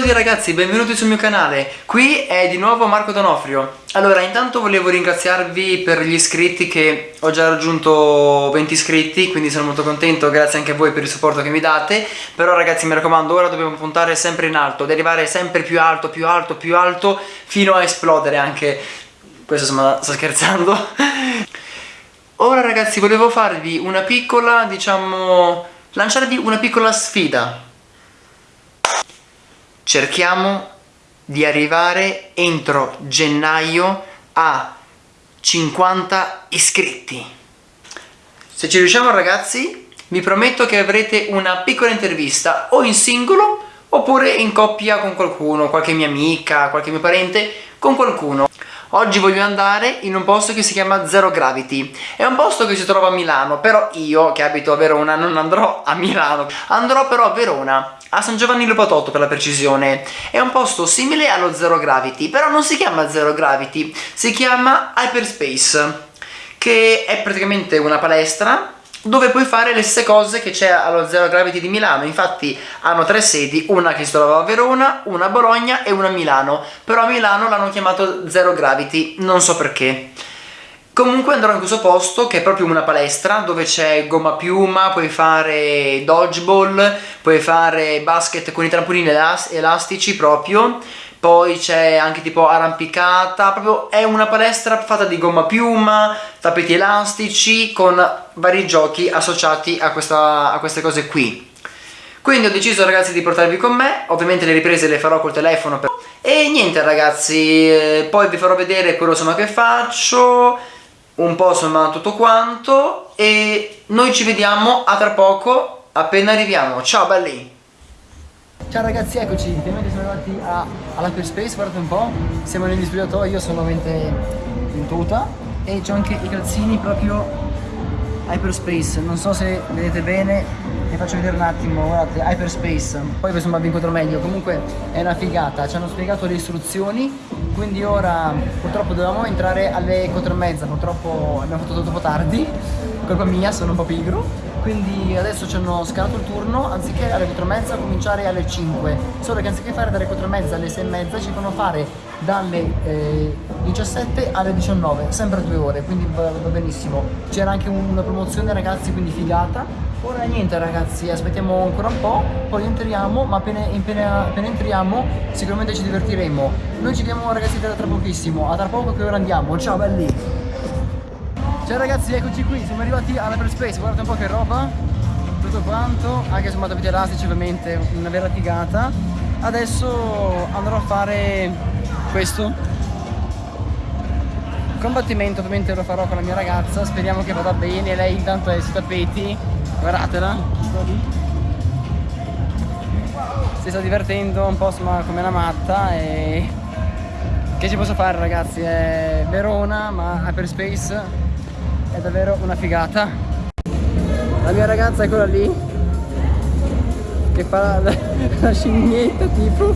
tutti ragazzi, benvenuti sul mio canale, qui è di nuovo Marco Donofrio. Allora, intanto volevo ringraziarvi per gli iscritti che ho già raggiunto 20 iscritti Quindi sono molto contento, grazie anche a voi per il supporto che mi date. Però ragazzi mi raccomando, ora dobbiamo puntare sempre in alto Ad arrivare sempre più alto, più alto, più alto Fino a esplodere anche. Questo insomma, sto scherzando. Ora ragazzi volevo farvi una piccola, diciamo, lanciarvi una piccola sfida cerchiamo di arrivare entro gennaio a 50 iscritti. Se ci riusciamo ragazzi vi prometto che avrete una piccola intervista o in singolo oppure in coppia con qualcuno, qualche mia amica, qualche mio parente, con qualcuno Oggi voglio andare in un posto che si chiama Zero Gravity. È un posto che si trova a Milano Però io, che abito a Verona, non andrò a Milano. Andrò però a Verona a San Giovanni Lopatotto per la precisione. È un posto simile allo Zero Gravity però non si chiama Zero Gravity si chiama Hyperspace che è praticamente una palestra dove puoi fare le stesse cose che c'è allo Zero Gravity di Milano. Infatti hanno tre sedi una che si trova a Verona, una a Bologna e una a Milano. Però a Milano l'hanno chiamato Zero Gravity non so perché. Comunque andrò in questo posto che è proprio una palestra dove c'è gomma piuma, puoi fare dodgeball, puoi fare basket con i trampolini elastici proprio poi c'è anche tipo arrampicata, proprio è una palestra fatta di gomma piuma, tappeti elastici con vari giochi associati a, questa, a queste cose qui. Quindi ho deciso ragazzi di portarvi con me, ovviamente le riprese le farò col telefono per... e niente ragazzi, eh, poi vi farò vedere quello insomma che faccio. Un po' insomma tutto quanto. E noi ci vediamo a tra poco appena arriviamo. Ciao belli! Ciao ragazzi eccoci. Finalmente siamo arrivati all'Hyperspace guardate un po' siamo negli spogliatoi io sono veramente in tuta e c'ho anche i calzini proprio Hyperspace. Non so se vedete bene vi faccio vedere un attimo guardate Hyperspace. Poi insomma vi incontro meglio. Comunque è una figata. Ci hanno spiegato le istruzioni quindi ora purtroppo dovevamo entrare alle 4 e mezza. Purtroppo abbiamo fatto tutto un tardi. Colpa mia sono un po' pigro quindi adesso ci hanno scalato il turno anziché alle 4 e mezza cominciare alle 5 solo che anziché fare dalle 4 e mezza alle 6 e mezza ci fanno fare dalle eh, 17 alle 19 sempre due ore quindi va, va benissimo. C'era anche una promozione ragazzi quindi figata. Ora niente ragazzi aspettiamo ancora un po' poi entriamo ma appena, appena, appena entriamo sicuramente ci divertiremo. Noi ci vediamo ragazzi tra pochissimo. A tra poco che ora andiamo. Ciao belli Ciao ragazzi, eccoci qui, siamo arrivati alla Space, guardate un po' che roba. Tutto quanto, anche su tappeti elastici ovviamente, una vera figata. Adesso andrò a fare questo. Combattimento ovviamente lo farò con la mia ragazza. Speriamo che vada bene, lei intanto è sui tappeti. Guardatela Si sta divertendo un po' insomma come una matta e... Che ci posso fare ragazzi? È Verona ma Hyperspace è davvero una figata. La mia ragazza è quella lì che fa la, la scimmietta tipo.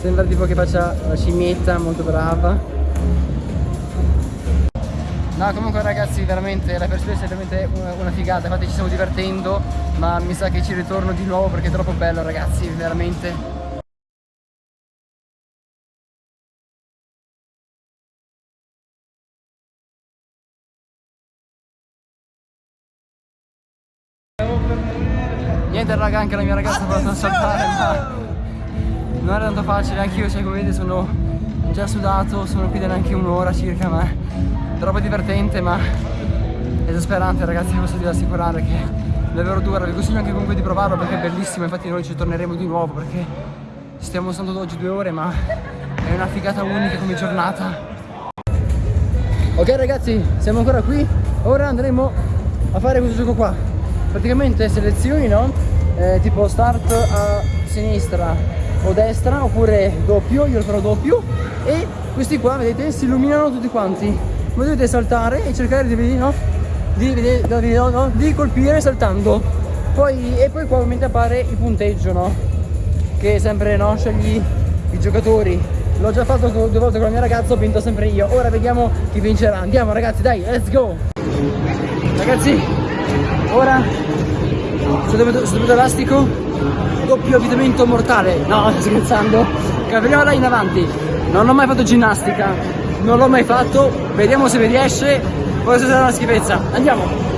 Sembra tipo che faccia la scimmietta molto brava. No, comunque ragazzi, veramente la perspectiva è veramente una, una, figata, infatti ci stiamo divertendo, ma mi sa che ci ritorno di nuovo perché è troppo bello ragazzi, veramente. Niente raga, anche la mia ragazza ha provato a saltare, ma non era tanto facile, anche io, cioè come vedete sono già sudato, sono qui da neanche un'ora circa, ma troppo divertente, ma esasperante ragazzi, vi posso dire assicurare che è davvero dura, vi consiglio anche comunque di provarlo perché è bellissimo, infatti noi ci torneremo di nuovo perché stiamo stando oggi due ore, ma è una figata unica come giornata. Ok ragazzi, siamo ancora qui, ora andremo a fare questo gioco qua praticamente selezioni no? Eh, tipo start a sinistra o destra oppure doppio, io lo farò doppio e questi qua vedete si illuminano tutti quanti voi dovete saltare e cercare di, no? di, di, no? di colpire saltando poi, e poi qua ovviamente appare il punteggio no? che sempre no? scegli i giocatori l'ho già fatto due volte con la mia ragazza ho vinto sempre io ora vediamo chi vincerà andiamo ragazzi dai let's go ragazzi ora dove elastico doppio avvitamento mortale. No, scherzando. Là in avanti. Non ho mai fatto ginnastica, non l'ho mai fatto. Vediamo se mi riesce. Forse sarà una schifezza. Andiamo.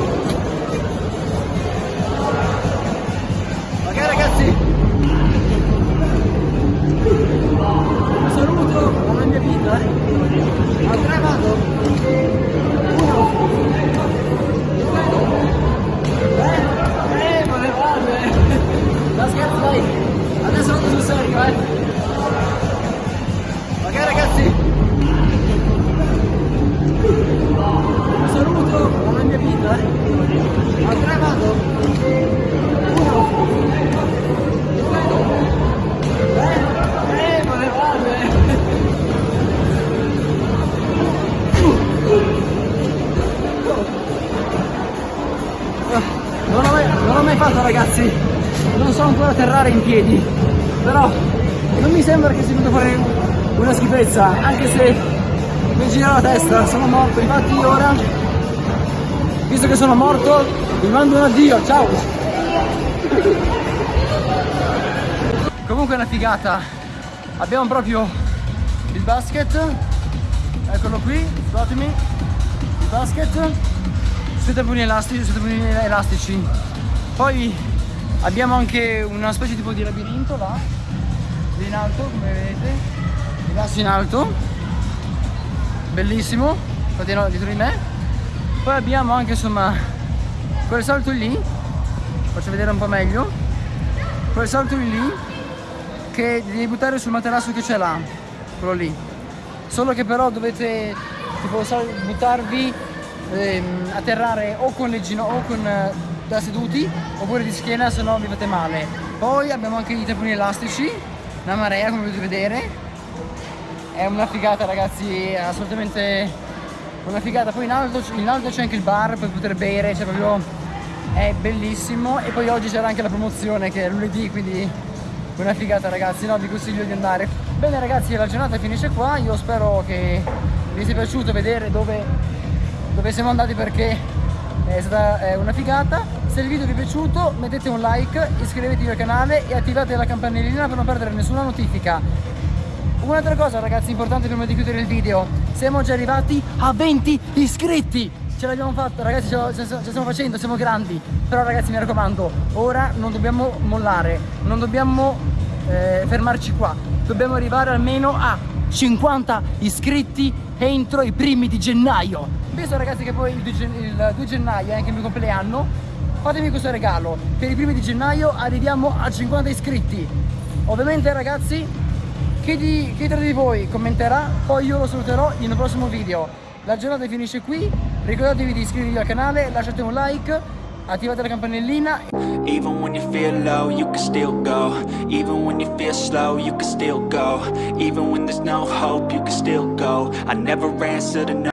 Eh. Eh, eh. Non l'ho mai, mai fatto ragazzi, non so ancora atterrare in piedi, però non mi sembra che si possa fare una schifezza, anche se mi gira la testa, sono morto, infatti ora, visto che sono morto, vi mando un addio, ciao! Comunque è una figata, abbiamo proprio il basket, eccolo qui, guardatemi, il basket, sui tamponi elastici, sui tamponi elastici. Poi abbiamo anche una specie tipo di labirinto là, lì in alto, come vedete, il basso in alto, bellissimo, no, dietro di me. Poi abbiamo anche insomma quel salto lì, faccio vedere un po' meglio, quel salto lì che devi buttare sul materasso che c'è là, quello lì. Solo che però dovete tipo buttarvi ehm, atterrare o con le ginocchia o con eh, da seduti oppure di schiena se no vi fate male. Poi abbiamo anche i tamponi elastici una marea come potete vedere è una figata ragazzi assolutamente una figata. Poi in alto, in alto c'è anche il bar per poter bere cioè proprio è bellissimo. E poi oggi c'era anche la promozione che è lunedì quindi una figata ragazzi no? Vi consiglio di andare. Bene ragazzi la giornata finisce qua. Io spero che vi sia piaciuto vedere dove, dove siamo andati perché è stata una figata se il video vi è piaciuto mettete un like iscrivetevi al canale e attivate la campanellina per non perdere nessuna notifica. Un'altra cosa ragazzi importante prima di chiudere il video. Siamo già arrivati a 20 iscritti. Ce l'abbiamo fatta ragazzi ce la, stiamo facendo siamo grandi. Però ragazzi mi raccomando ora non dobbiamo mollare non dobbiamo eh, fermarci qua. Dobbiamo arrivare almeno a 50 iscritti entro i primi di gennaio. Visto ragazzi che poi il 2, il 2 gennaio è anche il mio compleanno fatemi questo regalo. Per i primi di gennaio arriviamo a 50 iscritti. Ovviamente ragazzi chi, di, chi tra di voi commenterà poi io lo saluterò in un prossimo video. La giornata finisce qui. Ricordatevi di iscrivervi al canale lasciate un like attivate la campanellina. Even when you feel low, you can still go. Even when you feel slow, you can still go. Even when there's no hope, you can still go. I never answer to no